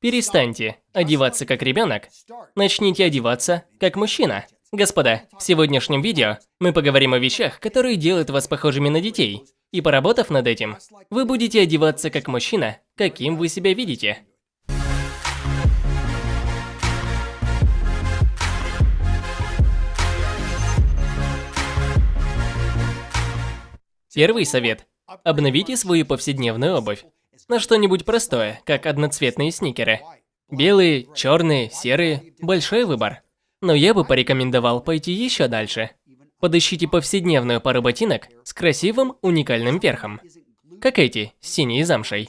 Перестаньте одеваться как ребенок, начните одеваться как мужчина. Господа, в сегодняшнем видео мы поговорим о вещах, которые делают вас похожими на детей. И поработав над этим, вы будете одеваться как мужчина, каким вы себя видите. Первый совет. Обновите свою повседневную обувь на что-нибудь простое, как одноцветные сникеры. Белые, черные, серые – большой выбор. Но я бы порекомендовал пойти еще дальше. Подыщите повседневную пару ботинок с красивым, уникальным верхом. Как эти, с синей замшей.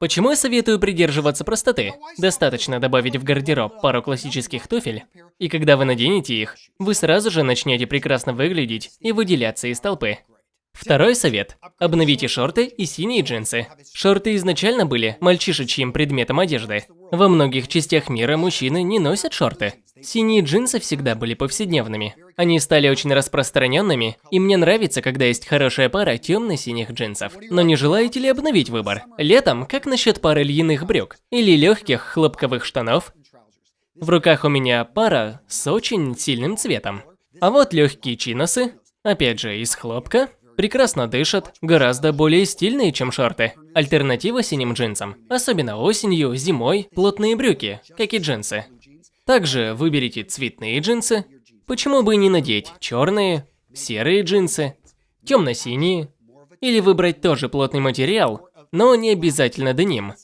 Почему я советую придерживаться простоты? Достаточно добавить в гардероб пару классических туфель, и когда вы наденете их, вы сразу же начнете прекрасно выглядеть и выделяться из толпы. Второй совет. Обновите шорты и синие джинсы. Шорты изначально были мальчишечьим предметом одежды. Во многих частях мира мужчины не носят шорты. Синие джинсы всегда были повседневными. Они стали очень распространенными, и мне нравится, когда есть хорошая пара темно-синих джинсов. Но не желаете ли обновить выбор? Летом, как насчет пары льняных брюк? Или легких хлопковых штанов? В руках у меня пара с очень сильным цветом. А вот легкие чиносы, опять же из хлопка, Прекрасно дышат, гораздо более стильные, чем шорты. Альтернатива синим джинсам. Особенно осенью, зимой, плотные брюки, как и джинсы. Также выберите цветные джинсы. Почему бы не надеть черные, серые джинсы, темно-синие. Или выбрать тоже плотный материал, но не обязательно деним.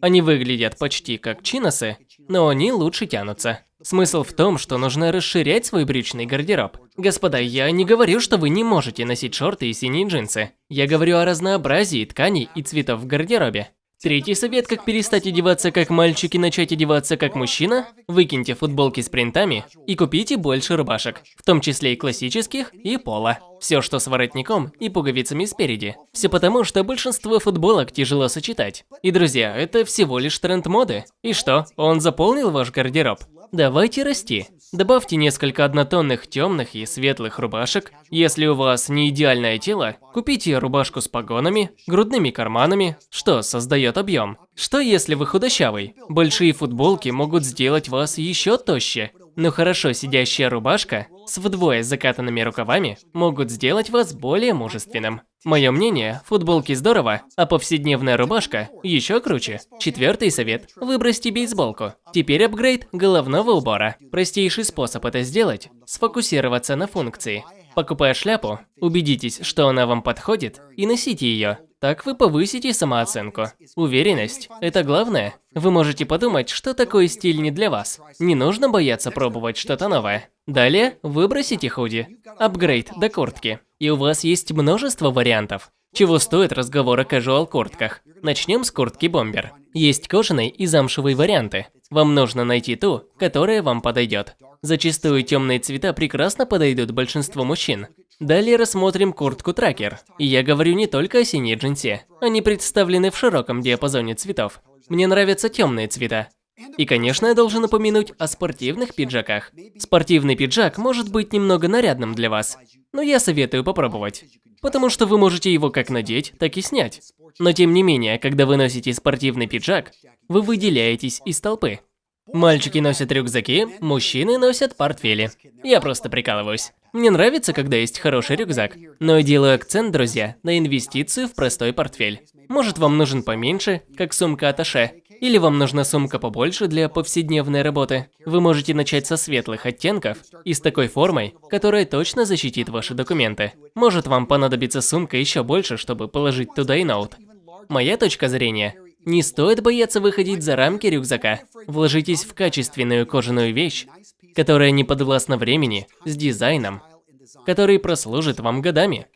Они выглядят почти как чиносы, но они лучше тянутся. Смысл в том, что нужно расширять свой брючный гардероб. Господа, я не говорю, что вы не можете носить шорты и синие джинсы. Я говорю о разнообразии тканей и цветов в гардеробе. Третий совет, как перестать одеваться как мальчик и начать одеваться как мужчина – выкиньте футболки с принтами и купите больше рубашек, в том числе и классических, и пола. Все, что с воротником и пуговицами спереди. Все потому, что большинство футболок тяжело сочетать. И, друзья, это всего лишь тренд моды. И что, он заполнил ваш гардероб? Давайте расти. Добавьте несколько однотонных темных и светлых рубашек. Если у вас не идеальное тело, купите рубашку с погонами, грудными карманами, что создает объем. Что если вы худощавый? Большие футболки могут сделать вас еще тоще. Но хорошо сидящая рубашка с вдвое закатанными рукавами могут сделать вас более мужественным. Мое мнение, футболки здорово, а повседневная рубашка еще круче. Четвертый совет. Выбросьте бейсболку. Теперь апгрейд головного убора. Простейший способ это сделать – сфокусироваться на функции. Покупая шляпу, убедитесь, что она вам подходит, и носите ее. Так вы повысите самооценку. Уверенность – это главное. Вы можете подумать, что такой стиль не для вас. Не нужно бояться пробовать что-то новое. Далее выбросите худи. Апгрейд до куртки. И у вас есть множество вариантов. Чего стоит разговор о casual куртках? Начнем с куртки бомбер. Есть кожаные и замшевые варианты. Вам нужно найти ту, которая вам подойдет. Зачастую темные цвета прекрасно подойдут большинству мужчин. Далее рассмотрим куртку тракер. И я говорю не только о синей джинсе. Они представлены в широком диапазоне цветов. Мне нравятся темные цвета. И, конечно, я должен упомянуть о спортивных пиджаках. Спортивный пиджак может быть немного нарядным для вас, но я советую попробовать. Потому что вы можете его как надеть, так и снять. Но тем не менее, когда вы носите спортивный пиджак, вы выделяетесь из толпы. Мальчики носят рюкзаки, мужчины носят портфели. Я просто прикалываюсь. Мне нравится, когда есть хороший рюкзак, но я делаю акцент, друзья, на инвестицию в простой портфель. Может вам нужен поменьше, как сумка Аташе, или вам нужна сумка побольше для повседневной работы. Вы можете начать со светлых оттенков и с такой формой, которая точно защитит ваши документы. Может вам понадобится сумка еще больше, чтобы положить туда и ноут. Моя точка зрения – не стоит бояться выходить за рамки рюкзака. Вложитесь в качественную кожаную вещь, которая не подвластна времени, с дизайном, который прослужит вам годами.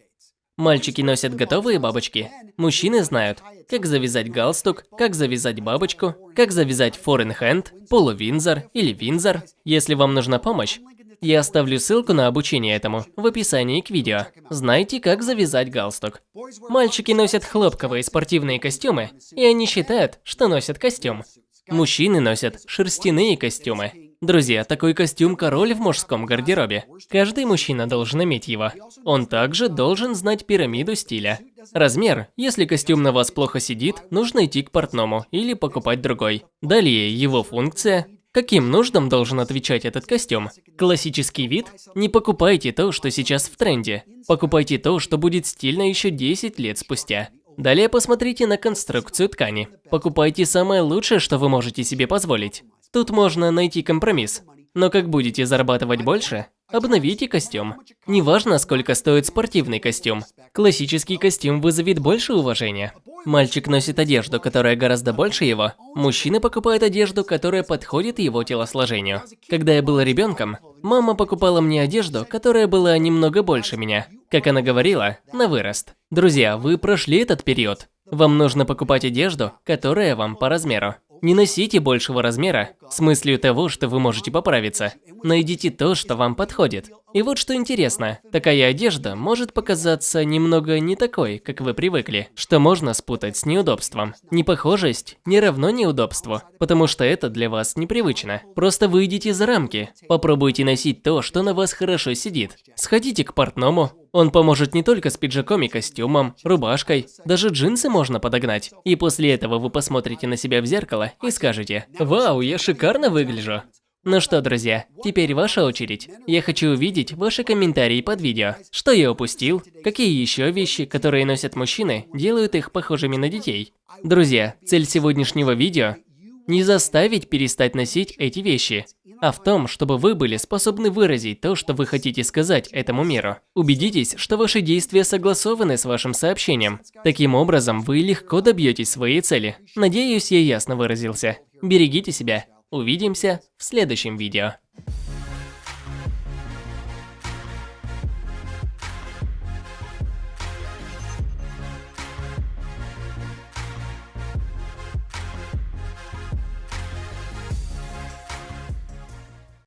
Мальчики носят готовые бабочки. Мужчины знают, как завязать галстук, как завязать бабочку, как завязать форенхенд, полувинзор или винзор. Если вам нужна помощь, я оставлю ссылку на обучение этому в описании к видео. Знайте, как завязать галстук. Мальчики носят хлопковые спортивные костюмы, и они считают, что носят костюм. Мужчины носят шерстяные костюмы. Друзья, такой костюм король в мужском гардеробе. Каждый мужчина должен иметь его. Он также должен знать пирамиду стиля. Размер. Если костюм на вас плохо сидит, нужно идти к портному или покупать другой. Далее его функция. Каким нуждам должен отвечать этот костюм? Классический вид? Не покупайте то, что сейчас в тренде. Покупайте то, что будет стильно еще 10 лет спустя. Далее посмотрите на конструкцию ткани. Покупайте самое лучшее, что вы можете себе позволить. Тут можно найти компромисс. Но как будете зарабатывать больше, обновите костюм. Неважно, сколько стоит спортивный костюм. Классический костюм вызовет больше уважения. Мальчик носит одежду, которая гораздо больше его. Мужчина покупает одежду, которая подходит его телосложению. Когда я был ребенком, мама покупала мне одежду, которая была немного больше меня. Как она говорила, на вырост. Друзья, вы прошли этот период. Вам нужно покупать одежду, которая вам по размеру. Не носите большего размера, с мыслью того, что вы можете поправиться. Найдите то, что вам подходит. И вот что интересно, такая одежда может показаться немного не такой, как вы привыкли, что можно спутать с неудобством. Непохожесть не равно неудобству, потому что это для вас непривычно. Просто выйдите за рамки, попробуйте носить то, что на вас хорошо сидит. Сходите к портному, он поможет не только с пиджаком и костюмом, рубашкой, даже джинсы можно подогнать. И после этого вы посмотрите на себя в зеркало и скажете «Вау, я шикарно выгляжу». Ну что, друзья, теперь ваша очередь. Я хочу увидеть ваши комментарии под видео. Что я упустил? Какие еще вещи, которые носят мужчины, делают их похожими на детей? Друзья, цель сегодняшнего видео – не заставить перестать носить эти вещи, а в том, чтобы вы были способны выразить то, что вы хотите сказать этому миру. Убедитесь, что ваши действия согласованы с вашим сообщением. Таким образом, вы легко добьетесь своей цели. Надеюсь, я ясно выразился. Берегите себя. Увидимся в следующем видео.